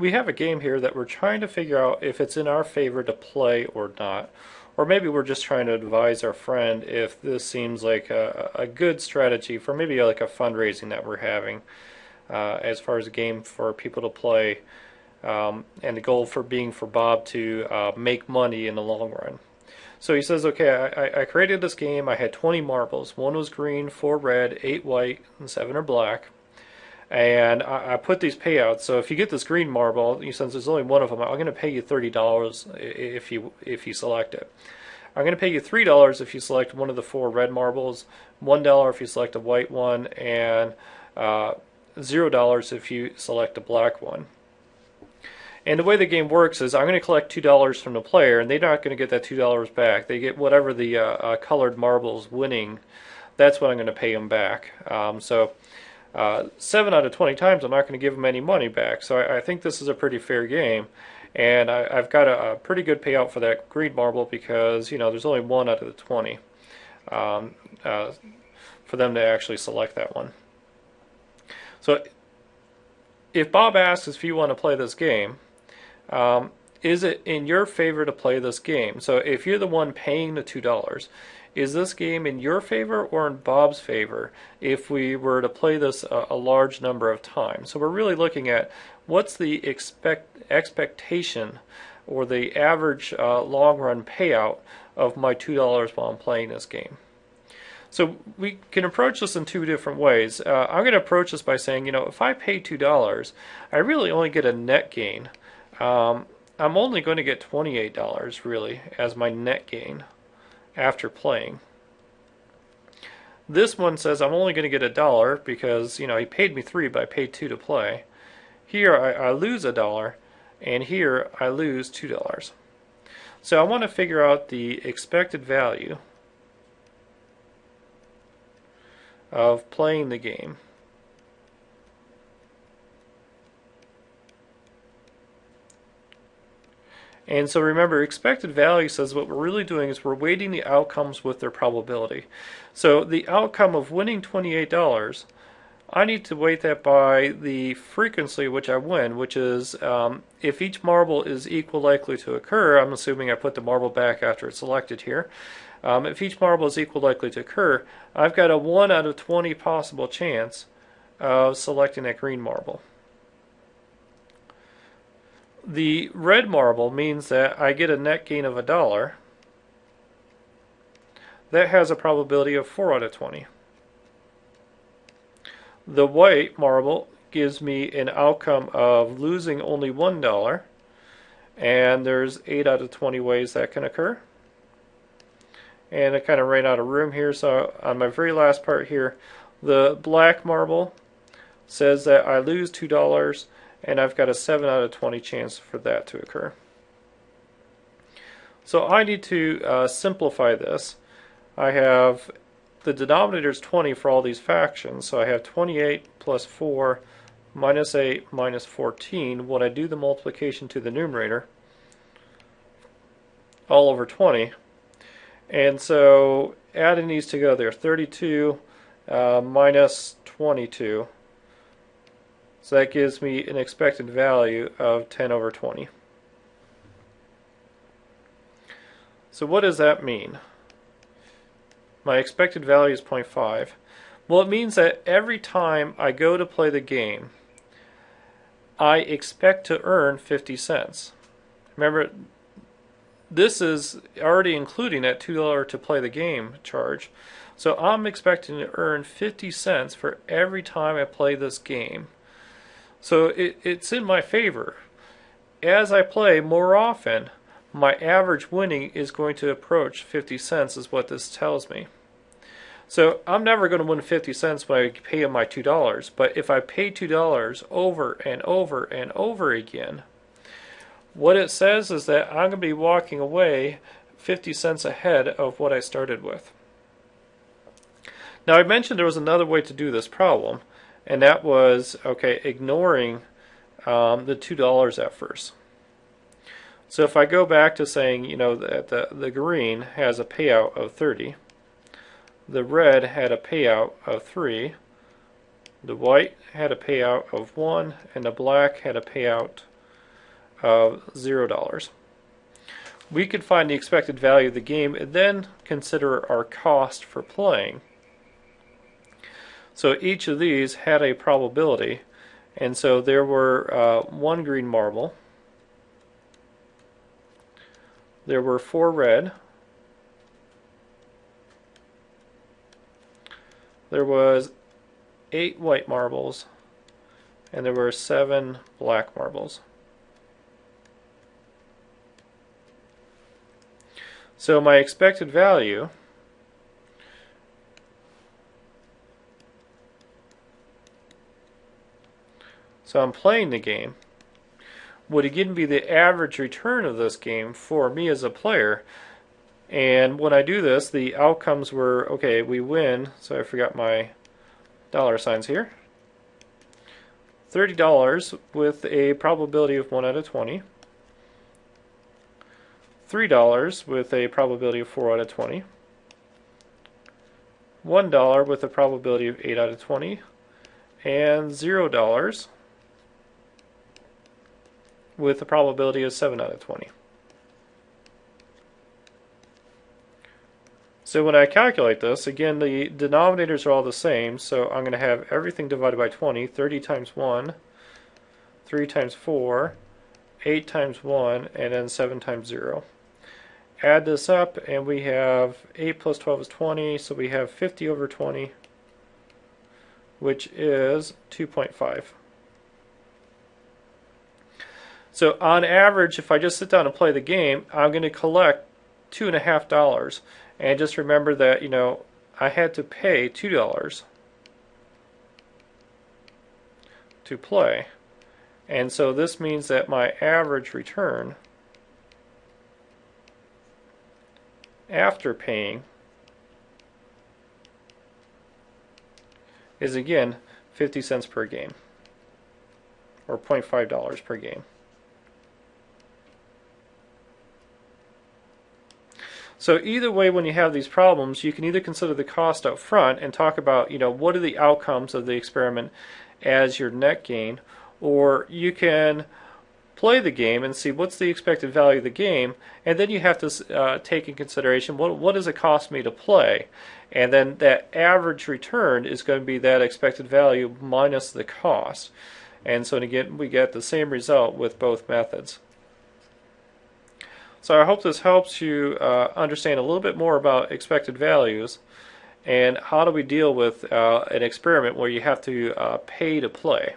we have a game here that we're trying to figure out if it's in our favor to play or not. Or maybe we're just trying to advise our friend if this seems like a, a good strategy for maybe like a fundraising that we're having uh, as far as a game for people to play. Um, and the goal for being for Bob to uh, make money in the long run. So he says, okay, I, I created this game. I had 20 marbles. One was green, four red, eight white, and seven are black. And I, I put these payouts. So if you get this green marble, since there's only one of them, I'm going to pay you thirty dollars if you if you select it. I'm going to pay you three dollars if you select one of the four red marbles, one dollar if you select a white one, and uh, zero dollars if you select a black one. And the way the game works is I'm going to collect $2 from the player, and they're not going to get that $2 back. They get whatever the uh, uh, colored marbles winning. That's what I'm going to pay them back. Um, so uh, 7 out of 20 times I'm not going to give them any money back. So I, I think this is a pretty fair game. And I, have got a, a, pretty good payout for that green marble because, you know, there's only one out of the 20 um, uh, for them to actually select that one. So if Bob asks if you want to play this game, um, is it in your favor to play this game? So if you're the one paying the $2, is this game in your favor or in Bob's favor if we were to play this a, a large number of times? So we're really looking at what's the expect expectation or the average uh, long run payout of my $2 while I'm playing this game. So we can approach this in two different ways. Uh, I'm going to approach this by saying, you know, if I pay $2, I really only get a net gain um, I'm only going to get $28 really as my net gain after playing. This one says I'm only going to get a dollar because, you know, he paid me three, but I paid two to play. Here I, I lose a dollar, and here I lose two dollars. So I want to figure out the expected value of playing the game. And so remember, expected value says what we're really doing is we're weighting the outcomes with their probability. So the outcome of winning $28, I need to weight that by the frequency which I win, which is um, if each marble is equal likely to occur, I'm assuming I put the marble back after it's selected here. Um, if each marble is equal likely to occur, I've got a 1 out of 20 possible chance of selecting that green marble. The red marble means that I get a net gain of a dollar. That has a probability of 4 out of 20. The white marble gives me an outcome of losing only $1 and there's 8 out of 20 ways that can occur. And I kind of ran out of room here so on my very last part here the black marble says that I lose $2 and I've got a 7 out of 20 chance for that to occur. So I need to uh, simplify this. I have the denominator is 20 for all these factions, so I have 28 plus 4 minus 8 minus 14. When I do the multiplication to the numerator, all over 20. And so adding these together, 32 uh, minus 22 so that gives me an expected value of 10 over 20. So what does that mean? My expected value is 0.5. Well, it means that every time I go to play the game, I expect to earn 50 cents. Remember, this is already including that $2 to play the game charge. So I'm expecting to earn 50 cents for every time I play this game. So it, it's in my favor. As I play more often, my average winning is going to approach 50 cents is what this tells me. So I'm never going to win 50 cents when I pay my $2, but if I pay $2 over and over and over again, what it says is that I'm going to be walking away 50 cents ahead of what I started with. Now I mentioned there was another way to do this problem, and that was okay ignoring um, the two dollars at first. So if I go back to saying you know that the the green has a payout of 30, the red had a payout of 3, the white had a payout of 1, and the black had a payout of $0. We could find the expected value of the game and then consider our cost for playing. So each of these had a probability, and so there were uh, one green marble, there were four red, there was eight white marbles, and there were seven black marbles. So my expected value so I'm playing the game would again be the average return of this game for me as a player and when I do this the outcomes were okay we win so I forgot my dollar signs here $30 with a probability of 1 out of 20. $3 with a probability of 4 out of 20. $1 with a probability of 8 out of 20. And $0 with a probability of 7 out of 20. So when I calculate this, again, the denominators are all the same, so I'm going to have everything divided by 20, 30 times 1, 3 times 4, 8 times 1, and then 7 times 0. Add this up, and we have 8 plus 12 is 20, so we have 50 over 20, which is 2.5. So on average, if I just sit down and play the game, I'm going to collect two and a half dollars. And just remember that, you know, I had to pay $2 to play. And so this means that my average return after paying is again 50 cents per game or $0.5 per game. So either way, when you have these problems, you can either consider the cost up front and talk about, you know, what are the outcomes of the experiment as your net gain, or you can play the game and see what's the expected value of the game, and then you have to uh, take in consideration what what does it cost me to play, and then that average return is going to be that expected value minus the cost, and so again we get the same result with both methods. So I hope this helps you uh, understand a little bit more about expected values and how do we deal with uh, an experiment where you have to uh, pay to play.